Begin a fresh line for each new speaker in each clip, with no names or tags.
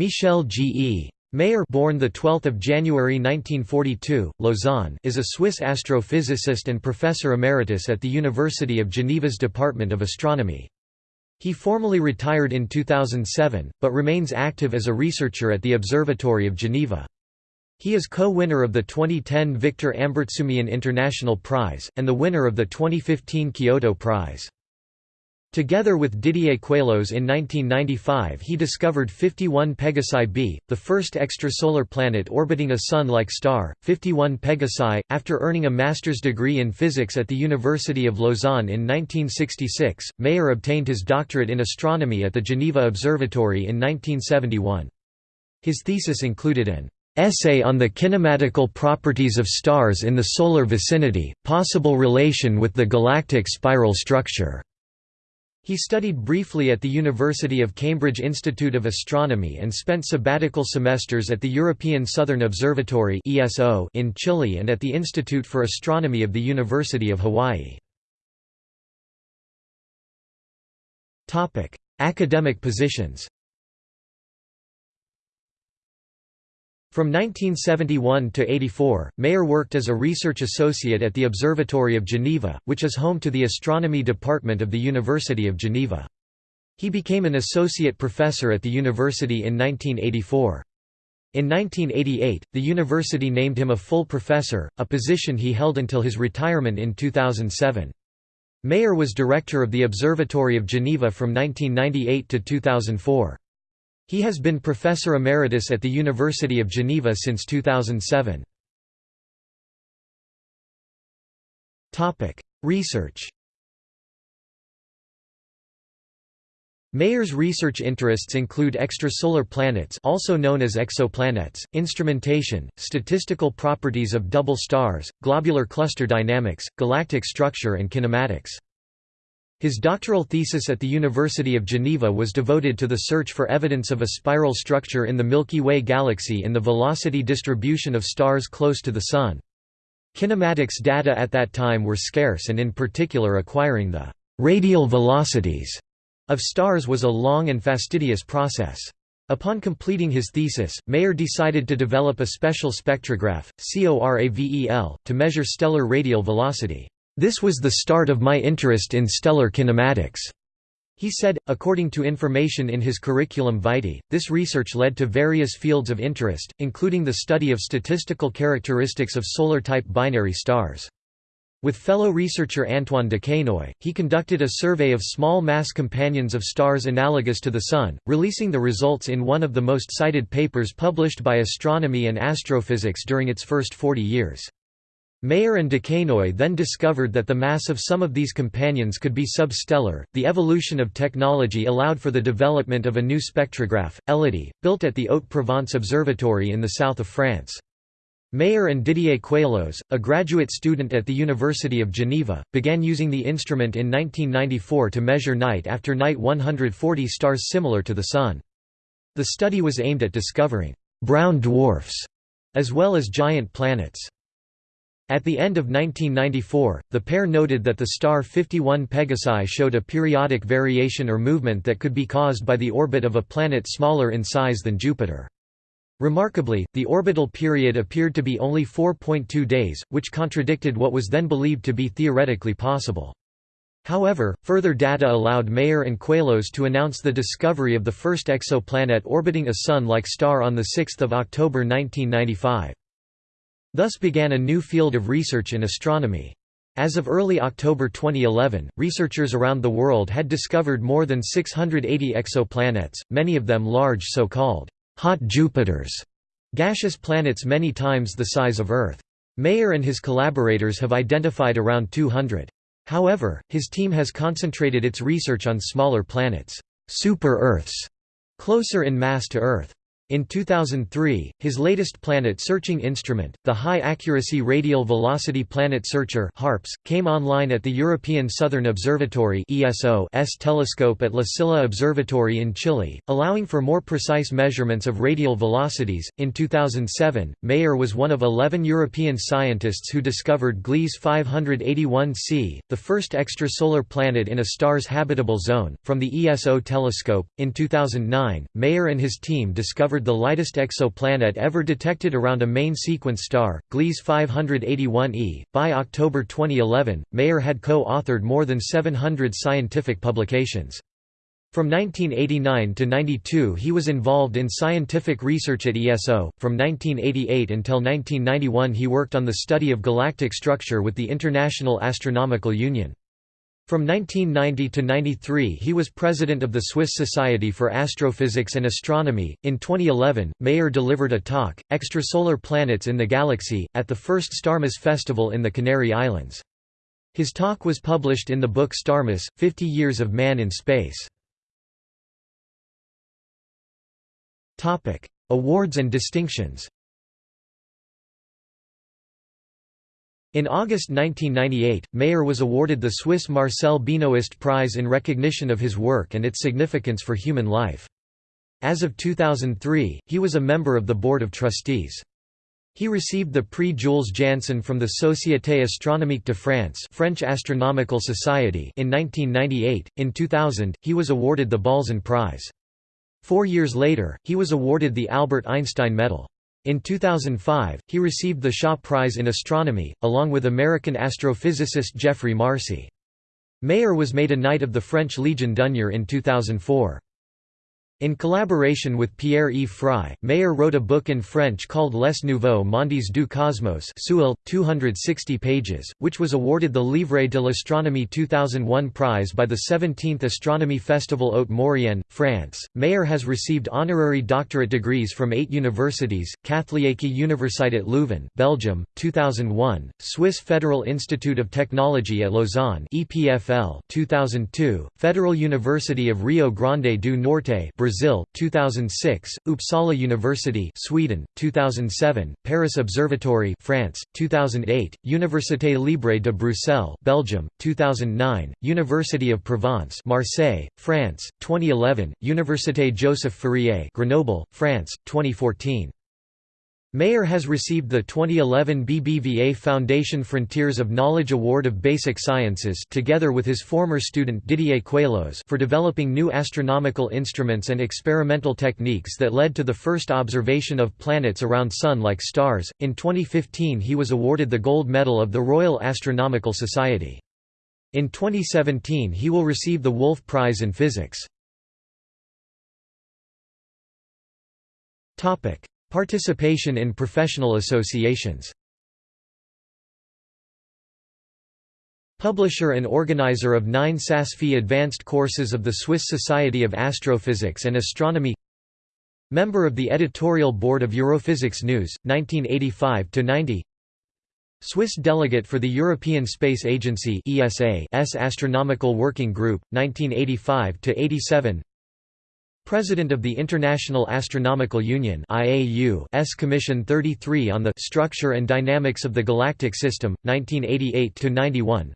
Michel G. E. Mayor born 12 January 1942, Lausanne is a Swiss astrophysicist and professor emeritus at the University of Geneva's Department of Astronomy. He formally retired in 2007, but remains active as a researcher at the Observatory of Geneva. He is co-winner of the 2010 Victor Ambartsumian International Prize, and the winner of the 2015 Kyoto Prize. Together with Didier Queloz in 1995 he discovered 51 Pegasi b, the first extrasolar planet orbiting a Sun-like star, 51 Pegasi. After earning a master's degree in physics at the University of Lausanne in 1966, Mayor obtained his doctorate in astronomy at the Geneva Observatory in 1971. His thesis included an essay on the kinematical properties of stars in the solar vicinity, possible relation with the galactic spiral structure. He studied briefly at the University of Cambridge Institute of Astronomy and spent sabbatical semesters at the European Southern Observatory in Chile and at the Institute for Astronomy of the University of Hawaii. Academic positions From 1971 to 84, Mayor worked as a research associate at the Observatory of Geneva, which is home to the astronomy department of the University of Geneva. He became an associate professor at the university in 1984. In 1988, the university named him a full professor, a position he held until his retirement in 2007. Mayor was director of the Observatory of Geneva from 1998 to 2004. He has been professor emeritus at the University of Geneva since 2007. Topic: Research Mayor's research interests include extrasolar planets also known as exoplanets, instrumentation, statistical properties of double stars, globular cluster dynamics, galactic structure and kinematics. His doctoral thesis at the University of Geneva was devoted to the search for evidence of a spiral structure in the Milky Way galaxy in the velocity distribution of stars close to the Sun. Kinematics data at that time were scarce and in particular acquiring the «radial velocities» of stars was a long and fastidious process. Upon completing his thesis, Mayor decided to develop a special spectrograph, CORAVEL, to measure stellar radial velocity. This was the start of my interest in stellar kinematics. He said, according to information in his curriculum vitae, this research led to various fields of interest, including the study of statistical characteristics of solar-type binary stars. With fellow researcher Antoine Duquennoy, he conducted a survey of small mass companions of stars analogous to the Sun, releasing the results in one of the most cited papers published by astronomy and astrophysics during its first 40 years. Mayor and Duquennoy then discovered that the mass of some of these companions could be substellar. The evolution of technology allowed for the development of a new spectrograph, ELODIE, built at the Haute-Provence Observatory in the south of France. Mayor and Didier Queloz, a graduate student at the University of Geneva, began using the instrument in 1994 to measure night after night 140 stars similar to the Sun. The study was aimed at discovering «brown dwarfs» as well as giant planets. At the end of 1994, the pair noted that the star 51 Pegasi showed a periodic variation or movement that could be caused by the orbit of a planet smaller in size than Jupiter. Remarkably, the orbital period appeared to be only 4.2 days, which contradicted what was then believed to be theoretically possible. However, further data allowed Mayor and Queloz to announce the discovery of the first exoplanet orbiting a Sun-like star on 6 October 1995. Thus began a new field of research in astronomy. As of early October 2011, researchers around the world had discovered more than 680 exoplanets, many of them large so-called hot Jupiters, gaseous planets many times the size of Earth. Mayor and his collaborators have identified around 200. However, his team has concentrated its research on smaller planets, super-Earths, closer in mass to Earth. In 2003, his latest planet-searching instrument, the High-Accuracy Radial Velocity Planet Searcher HARPS, came online at the European Southern Observatory ESO's telescope at La Silla Observatory in Chile, allowing for more precise measurements of radial velocities. In 2007, Mayor was one of 11 European scientists who discovered Gliese 581c, the first extrasolar planet in a star's habitable zone, from the ESO telescope. In 2009, Mayor and his team discovered the lightest exoplanet ever detected around a main sequence star, Gliese 581e. By October 2011, Mayor had co authored more than 700 scientific publications. From 1989 to 92 he was involved in scientific research at ESO. From 1988 until 1991 he worked on the study of galactic structure with the International Astronomical Union. From 1990 to 93 he was president of the Swiss Society for Astrophysics and Astronomy. In 2011, Mayor delivered a talk, Extrasolar Planets in the Galaxy, at the first Starmus Festival in the Canary Islands. His talk was published in the book Starmus, 50 Years of Man in Space. Awards and distinctions In August 1998, Mayor was awarded the Swiss Marcel Benoist Prize in recognition of his work and its significance for human life. As of 2003, he was a member of the Board of Trustees. He received the Prix Jules Janssen from the Société Astronomique de France French Astronomical Society in 1998. In 2000, he was awarded the Balzan Prize. Four years later, he was awarded the Albert Einstein Medal. In 2005, he received the Shaw Prize in Astronomy, along with American astrophysicist Geoffrey Marcy. Mayor was made a Knight of the French Legion d'honneur in 2004. In collaboration with Pierre-Yves Frey, Mayor wrote a book in French called Les Nouveaux Mondes du Cosmos Seuil, 260 pages, which was awarded the Livre de l'Astronomie 2001 prize by the 17th Astronomy Festival Haute Maurienne, France. Mayor has received honorary doctorate degrees from eight universities, Katholieke Universiteit Leuven Belgium, 2001, Swiss Federal Institute of Technology at Lausanne EPFL 2002, Federal University of Rio Grande do Norte Brazil Brazil 2006 Uppsala University Sweden 2007 Paris Observatory France 2008 Université Libre de Bruxelles Belgium 2009 University of Provence Marseille France 2011 Université Joseph Fourier Grenoble France 2014 Mayor has received the 2011 BBVA Foundation Frontiers of Knowledge Award of Basic Sciences together with his former student Didier Queloz for developing new astronomical instruments and experimental techniques that led to the first observation of planets around Sun-like stars. In 2015 he was awarded the Gold Medal of the Royal Astronomical Society. In 2017 he will receive the Wolf Prize in Physics. Topic: Participation in professional associations. Publisher and organizer of nine Saas-Fee advanced courses of the Swiss Society of Astrophysics and Astronomy. Member of the editorial board of Europhysics News, 1985–90 Swiss delegate for the European Space Agency ESA's Astronomical Working Group, 1985–87 President of the International Astronomical Union S. Commission 33 on the Structure and Dynamics of the Galactic System, 1988–91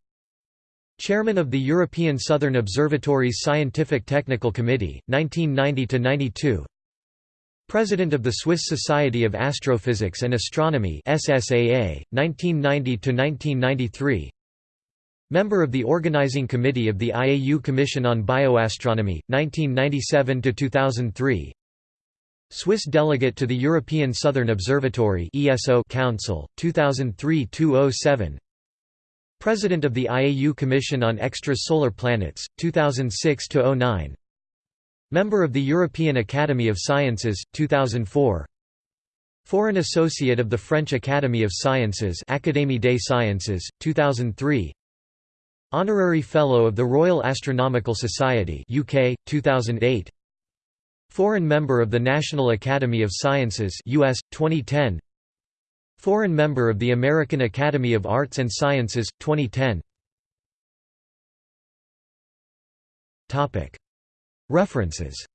Chairman of the European Southern Observatory's Scientific Technical Committee, 1990–92 President of the Swiss Society of Astrophysics and Astronomy SSAA, 1990–1993 Member of the Organizing Committee of the IAU Commission on Bioastronomy, 1997–2003 Swiss delegate to the European Southern Observatory Council, 2003–2007 President of the IAU Commission on Extra-Solar Planets, 2006–09 Member of the European Academy of Sciences, 2004 Foreign Associate of the French Academy of Sciences Académie des Sciences, 2003 Honorary Fellow of the Royal Astronomical Society UK, 2008 Foreign Member of the National Academy of Sciences US, 2010 Foreign Member of the American Academy of Arts and Sciences, 2010 References